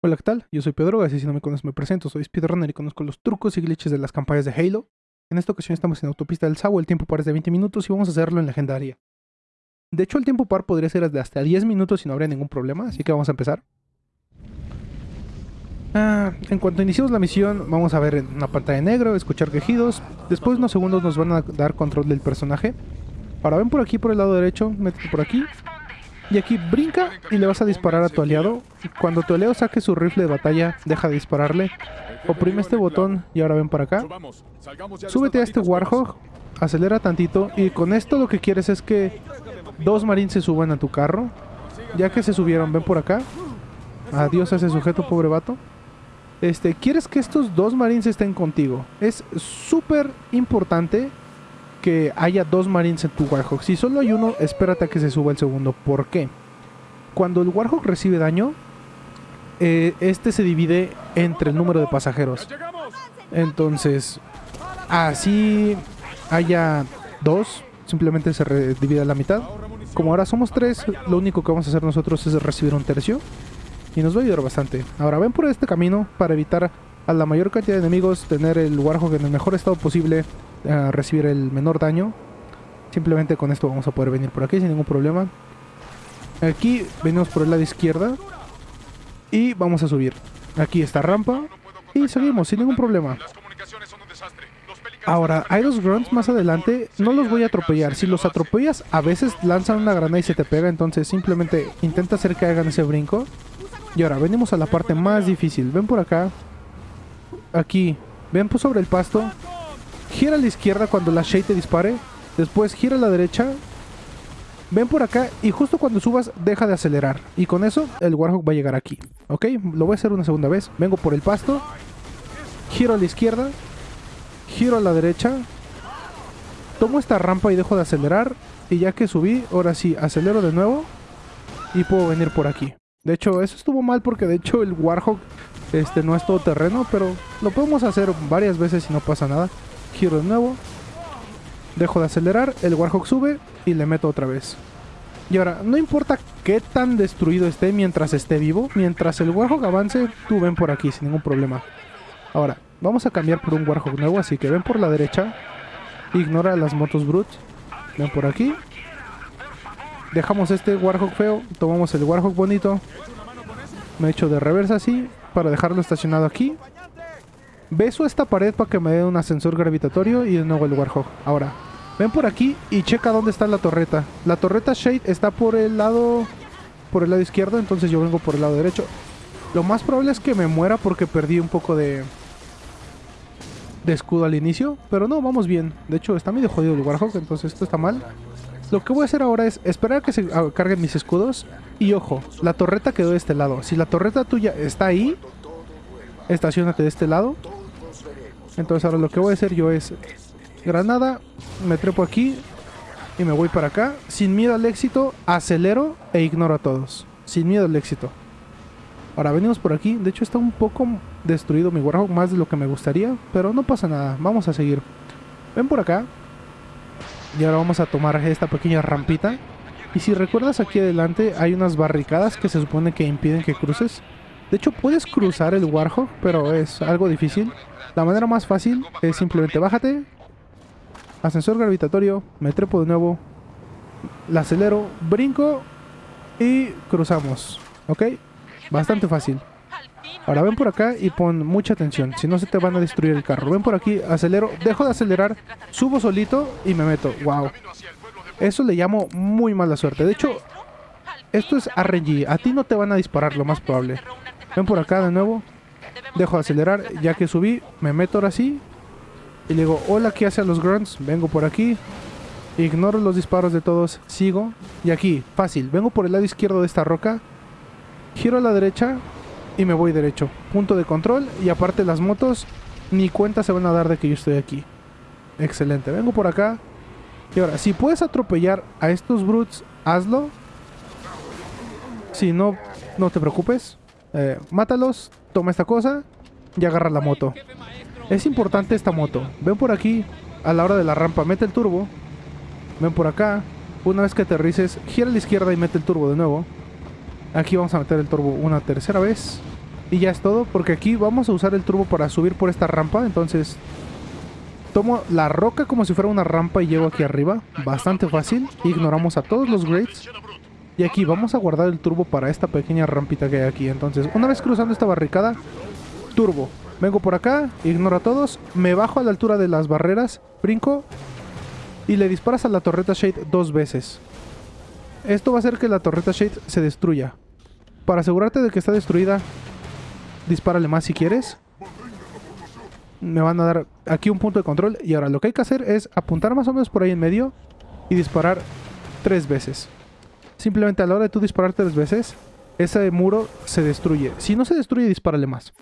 Hola, ¿qué tal? Yo soy Pedro, así si no me conoces me presento, soy speedrunner y conozco los trucos y glitches de las campañas de Halo. En esta ocasión estamos en Autopista del Sao, el tiempo par es de 20 minutos y vamos a hacerlo en Legendaria. De hecho, el tiempo par podría ser de hasta 10 minutos y no habría ningún problema, así que vamos a empezar. Ah, en cuanto iniciemos la misión, vamos a ver una pantalla negro, escuchar quejidos. Después de unos segundos nos van a dar control del personaje. Ahora ven por aquí por el lado derecho, métete por aquí. Y aquí brinca y le vas a disparar a tu aliado. Cuando tu aliado saque su rifle de batalla, deja de dispararle. Oprime este botón y ahora ven para acá. Súbete a este Warhog, acelera tantito y con esto lo que quieres es que dos marines se suban a tu carro. Ya que se subieron, ven por acá. Adiós a ese sujeto, pobre vato. Este, quieres que estos dos marines estén contigo. Es súper importante que haya dos marines en tu Warhawk. Si solo hay uno, espérate a que se suba el segundo. ¿Por qué? Cuando el Warhawk recibe daño, eh, este se divide entre el número de pasajeros. Entonces, así haya dos, simplemente se divide a la mitad. Como ahora somos tres, lo único que vamos a hacer nosotros es recibir un tercio. Y nos va a ayudar bastante. Ahora ven por este camino para evitar a la mayor cantidad de enemigos, tener el Warhawk en el mejor estado posible recibir el menor daño. Simplemente con esto vamos a poder venir por aquí sin ningún problema. Aquí venimos por el lado izquierda. Y vamos a subir. Aquí está rampa. Y seguimos sin ningún problema. Ahora, hay dos grunts más adelante. No los voy a atropellar. Si los atropellas, a veces lanzan una granada y se te pega. Entonces simplemente intenta hacer que hagan ese brinco. Y ahora, venimos a la parte más difícil. Ven por acá. Aquí. Ven por sobre el pasto gira a la izquierda cuando la Shade te dispare. Después gira a la derecha. Ven por acá y justo cuando subas deja de acelerar. Y con eso el Warhawk va a llegar aquí. ¿Ok? Lo voy a hacer una segunda vez. Vengo por el pasto. Giro a la izquierda. Giro a la derecha. Tomo esta rampa y dejo de acelerar. Y ya que subí, ahora sí, acelero de nuevo. Y puedo venir por aquí. De hecho, eso estuvo mal porque de hecho el Warhawk este, no es todo terreno. Pero lo podemos hacer varias veces y no pasa nada giro de nuevo, dejo de acelerar, el Warhawk sube y le meto otra vez. Y ahora, no importa qué tan destruido esté mientras esté vivo, mientras el Warhawk avance, tú ven por aquí sin ningún problema. Ahora, vamos a cambiar por un Warhawk nuevo, así que ven por la derecha, ignora las motos brutes, ven por aquí. Dejamos este Warhawk feo, tomamos el Warhawk bonito, me echo de reversa así, para dejarlo estacionado aquí. Beso esta pared para que me dé un ascensor gravitatorio y de nuevo el Warhawk. Ahora, ven por aquí y checa dónde está la torreta. La torreta Shade está por el lado por el lado izquierdo, entonces yo vengo por el lado derecho. Lo más probable es que me muera porque perdí un poco de de escudo al inicio, pero no, vamos bien. De hecho, está medio jodido el Warhawk, entonces esto está mal. Lo que voy a hacer ahora es esperar a que se carguen mis escudos. Y ojo, la torreta quedó de este lado. Si la torreta tuya está ahí, estacionate de este lado. Entonces ahora lo que voy a hacer yo es granada, me trepo aquí y me voy para acá. Sin miedo al éxito, acelero e ignoro a todos. Sin miedo al éxito. Ahora venimos por aquí. De hecho está un poco destruido mi Warhawk, más de lo que me gustaría. Pero no pasa nada, vamos a seguir. Ven por acá. Y ahora vamos a tomar esta pequeña rampita. Y si recuerdas aquí adelante hay unas barricadas que se supone que impiden que cruces. De hecho puedes cruzar el Warhawk, pero es algo difícil. La manera más fácil es simplemente bájate, ascensor gravitatorio, me trepo de nuevo, la acelero, brinco y cruzamos. ¿Ok? Bastante fácil. Ahora ven por acá y pon mucha atención, si no se te van a destruir el carro. Ven por aquí, acelero, dejo de acelerar, subo solito y me meto. ¡Wow! Eso le llamo muy mala suerte. De hecho, esto es RNG. A ti no te van a disparar, lo más probable. Ven por acá de nuevo. Dejo de acelerar, ya que subí, me meto ahora sí. Y le digo, hola, ¿qué hace a los grunts? Vengo por aquí. Ignoro los disparos de todos, sigo. Y aquí, fácil, vengo por el lado izquierdo de esta roca. Giro a la derecha y me voy derecho. Punto de control y aparte las motos ni cuenta se van a dar de que yo estoy aquí. Excelente, vengo por acá. Y ahora, si puedes atropellar a estos brutes, hazlo. Si no, no te preocupes. Eh, mátalos, toma esta cosa y agarra la moto. Es importante esta moto. Ven por aquí, a la hora de la rampa, mete el turbo. Ven por acá. Una vez que aterrices, gira a la izquierda y mete el turbo de nuevo. Aquí vamos a meter el turbo una tercera vez. Y ya es todo, porque aquí vamos a usar el turbo para subir por esta rampa, entonces tomo la roca como si fuera una rampa y llego aquí arriba, bastante fácil, ignoramos a todos los grades y aquí vamos a guardar el turbo para esta pequeña rampita que hay aquí, entonces una vez cruzando esta barricada, turbo, vengo por acá, ignoro a todos, me bajo a la altura de las barreras, brinco y le disparas a la torreta Shade dos veces. Esto va a hacer que la torreta Shade se destruya. Para asegurarte de que está destruida, dispárale más si quieres. Me van a dar aquí un punto de control. Y ahora lo que hay que hacer es apuntar más o menos por ahí en medio y disparar tres veces. Simplemente a la hora de tú disparar tres veces, ese muro se destruye. Si no se destruye, dispárale más.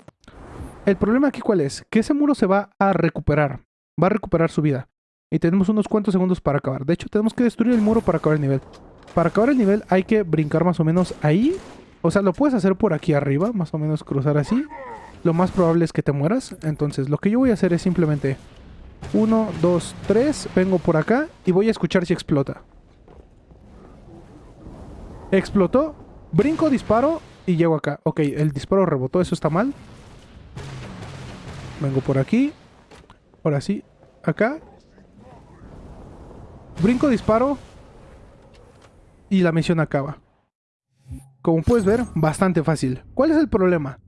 El problema aquí cuál es? Que ese muro se va a recuperar. Va a recuperar su vida. Y tenemos unos cuantos segundos para acabar. De hecho, tenemos que destruir el muro para acabar el nivel. Para acabar el nivel hay que brincar más o menos ahí o sea, lo puedes hacer por aquí arriba, más o menos cruzar así. Lo más probable es que te mueras. Entonces, lo que yo voy a hacer es simplemente... 1, 2, 3, vengo por acá y voy a escuchar si explota. Explotó, brinco, disparo y llego acá. Ok, el disparo rebotó, eso está mal. Vengo por aquí. Ahora sí, acá. Brinco, disparo. Y la misión acaba. Como puedes ver, bastante fácil. ¿Cuál es el problema?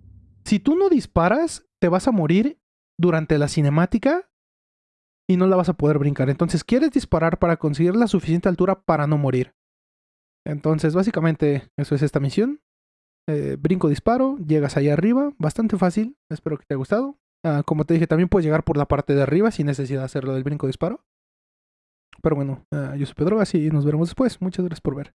Si tú no disparas, te vas a morir durante la cinemática y no la vas a poder brincar. Entonces quieres disparar para conseguir la suficiente altura para no morir. Entonces básicamente eso es esta misión. Eh, brinco, disparo, llegas ahí arriba, bastante fácil, espero que te haya gustado. Ah, como te dije, también puedes llegar por la parte de arriba sin necesidad de hacerlo del brinco, disparo. Pero bueno, ah, yo soy Pedro, así nos veremos después. Muchas gracias por ver.